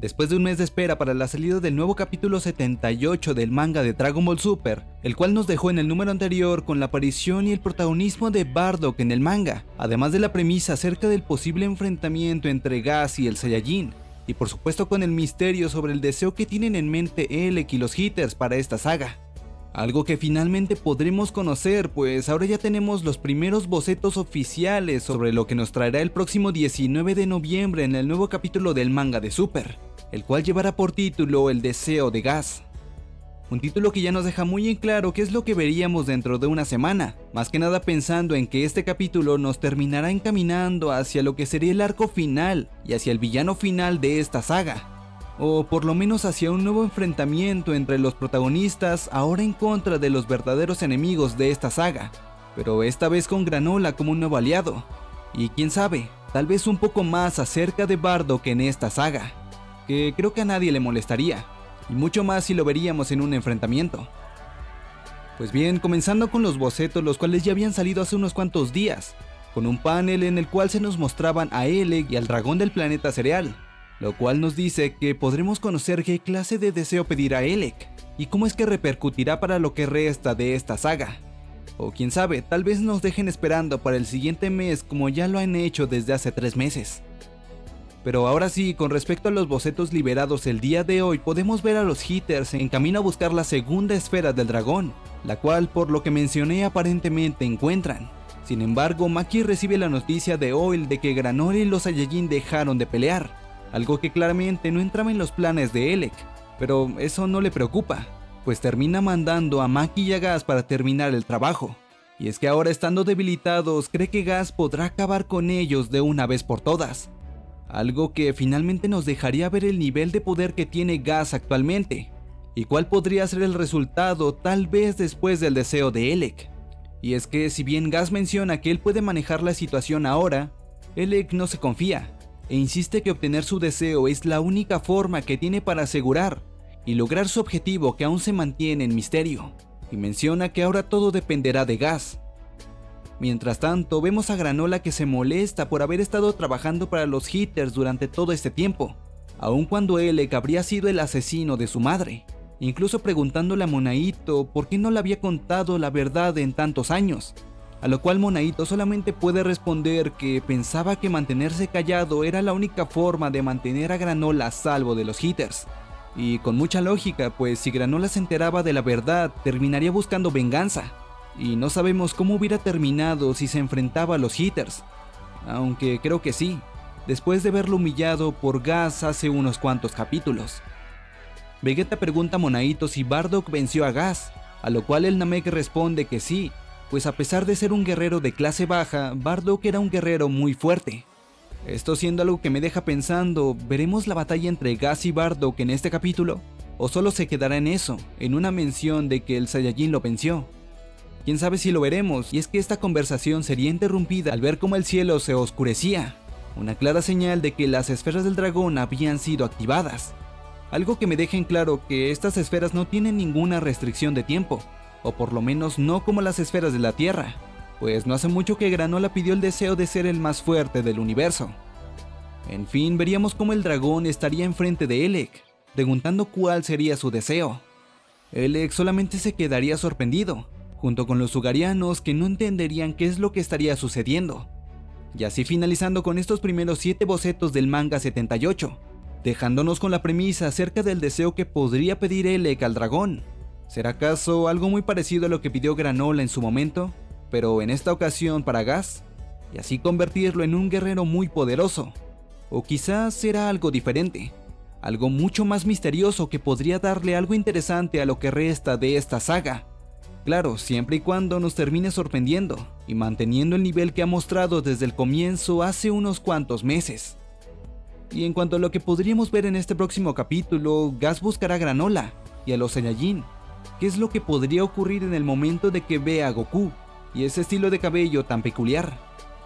Después de un mes de espera para la salida del nuevo capítulo 78 del manga de Dragon Ball Super, el cual nos dejó en el número anterior con la aparición y el protagonismo de Bardock en el manga, además de la premisa acerca del posible enfrentamiento entre Gas y el Saiyajin, y por supuesto con el misterio sobre el deseo que tienen en mente Elec y los Hitters para esta saga. Algo que finalmente podremos conocer, pues ahora ya tenemos los primeros bocetos oficiales sobre lo que nos traerá el próximo 19 de noviembre en el nuevo capítulo del manga de Super, el cual llevará por título El deseo de gas. Un título que ya nos deja muy en claro qué es lo que veríamos dentro de una semana, más que nada pensando en que este capítulo nos terminará encaminando hacia lo que sería el arco final y hacia el villano final de esta saga, o por lo menos hacia un nuevo enfrentamiento entre los protagonistas ahora en contra de los verdaderos enemigos de esta saga, pero esta vez con Granola como un nuevo aliado, y quién sabe, tal vez un poco más acerca de Bardo que en esta saga, que creo que a nadie le molestaría, y mucho más si lo veríamos en un enfrentamiento. Pues bien, comenzando con los bocetos los cuales ya habían salido hace unos cuantos días, con un panel en el cual se nos mostraban a Elec y al dragón del planeta cereal, lo cual nos dice que podremos conocer qué clase de deseo pedirá Elec y cómo es que repercutirá para lo que resta de esta saga. O quién sabe, tal vez nos dejen esperando para el siguiente mes como ya lo han hecho desde hace tres meses. Pero ahora sí, con respecto a los bocetos liberados el día de hoy, podemos ver a los hitters en camino a buscar la segunda esfera del dragón, la cual por lo que mencioné aparentemente encuentran. Sin embargo, Maki recibe la noticia de Oil de que Granola y los Saiyajin dejaron de pelear, algo que claramente no entraba en los planes de Elec, pero eso no le preocupa, pues termina mandando a Maki y a Gas para terminar el trabajo. Y es que ahora estando debilitados, cree que Gas podrá acabar con ellos de una vez por todas. Algo que finalmente nos dejaría ver el nivel de poder que tiene Gas actualmente, y cuál podría ser el resultado tal vez después del deseo de Elec. Y es que si bien Gas menciona que él puede manejar la situación ahora, Elec no se confía, e insiste que obtener su deseo es la única forma que tiene para asegurar y lograr su objetivo que aún se mantiene en misterio, y menciona que ahora todo dependerá de Gas. Mientras tanto, vemos a Granola que se molesta por haber estado trabajando para los Hitters durante todo este tiempo, aun cuando Elec habría sido el asesino de su madre, incluso preguntándole a Monaito por qué no le había contado la verdad en tantos años, a lo cual Monaito solamente puede responder que pensaba que mantenerse callado era la única forma de mantener a Granola a salvo de los hitters. Y con mucha lógica, pues si Granola se enteraba de la verdad, terminaría buscando venganza. Y no sabemos cómo hubiera terminado si se enfrentaba a los hitters. Aunque creo que sí, después de verlo humillado por Gas hace unos cuantos capítulos. Vegeta pregunta a Monaito si Bardock venció a Gas, a lo cual el Namek responde que sí, pues a pesar de ser un guerrero de clase baja, Bardock era un guerrero muy fuerte. Esto siendo algo que me deja pensando, ¿veremos la batalla entre Gas y Bardock en este capítulo? ¿O solo se quedará en eso, en una mención de que el Saiyajin lo venció? Quién sabe si lo veremos, y es que esta conversación sería interrumpida al ver cómo el cielo se oscurecía, una clara señal de que las esferas del dragón habían sido activadas. Algo que me deja en claro que estas esferas no tienen ninguna restricción de tiempo, o por lo menos no como las esferas de la Tierra, pues no hace mucho que Granola pidió el deseo de ser el más fuerte del universo. En fin, veríamos cómo el dragón estaría enfrente de Elec, preguntando cuál sería su deseo. Elec solamente se quedaría sorprendido, junto con los sugarianos que no entenderían qué es lo que estaría sucediendo. Y así finalizando con estos primeros 7 bocetos del manga 78, dejándonos con la premisa acerca del deseo que podría pedir Elec al dragón, ¿Será acaso algo muy parecido a lo que pidió Granola en su momento, pero en esta ocasión para Gas, y así convertirlo en un guerrero muy poderoso? O quizás será algo diferente, algo mucho más misterioso que podría darle algo interesante a lo que resta de esta saga. Claro, siempre y cuando nos termine sorprendiendo y manteniendo el nivel que ha mostrado desde el comienzo hace unos cuantos meses. Y en cuanto a lo que podríamos ver en este próximo capítulo, Gas buscará a Granola y a los Saiyajin, qué es lo que podría ocurrir en el momento de que vea a Goku y ese estilo de cabello tan peculiar.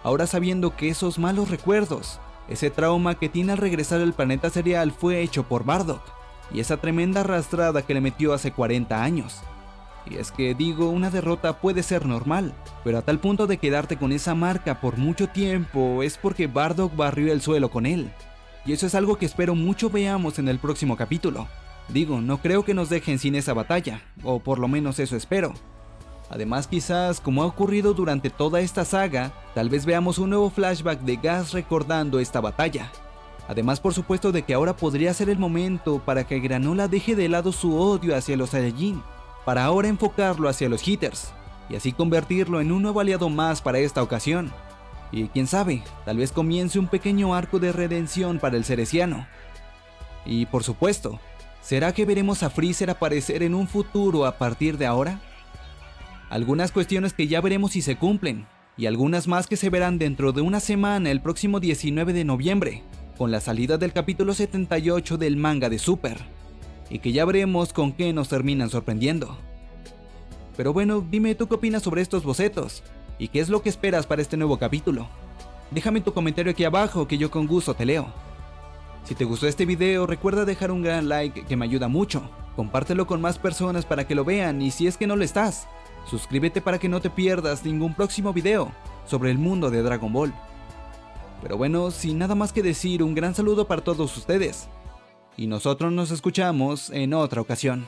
Ahora sabiendo que esos malos recuerdos, ese trauma que tiene al regresar al planeta cereal fue hecho por Bardock y esa tremenda arrastrada que le metió hace 40 años. Y es que digo, una derrota puede ser normal, pero a tal punto de quedarte con esa marca por mucho tiempo es porque Bardock barrió el suelo con él. y eso es algo que espero mucho veamos en el próximo capítulo. Digo, no creo que nos dejen sin esa batalla, o por lo menos eso espero. Además quizás, como ha ocurrido durante toda esta saga, tal vez veamos un nuevo flashback de Gas recordando esta batalla. Además por supuesto de que ahora podría ser el momento para que Granola deje de lado su odio hacia los Saiyajin, para ahora enfocarlo hacia los Hitters, y así convertirlo en un nuevo aliado más para esta ocasión. Y quién sabe, tal vez comience un pequeño arco de redención para el Cereciano. Y por supuesto, ¿será que veremos a Freezer aparecer en un futuro a partir de ahora? Algunas cuestiones que ya veremos si se cumplen, y algunas más que se verán dentro de una semana el próximo 19 de noviembre, con la salida del capítulo 78 del manga de Super, y que ya veremos con qué nos terminan sorprendiendo. Pero bueno, dime tú qué opinas sobre estos bocetos, y qué es lo que esperas para este nuevo capítulo. Déjame tu comentario aquí abajo que yo con gusto te leo. Si te gustó este video recuerda dejar un gran like que me ayuda mucho, compártelo con más personas para que lo vean y si es que no lo estás, suscríbete para que no te pierdas ningún próximo video sobre el mundo de Dragon Ball. Pero bueno, sin nada más que decir, un gran saludo para todos ustedes. Y nosotros nos escuchamos en otra ocasión.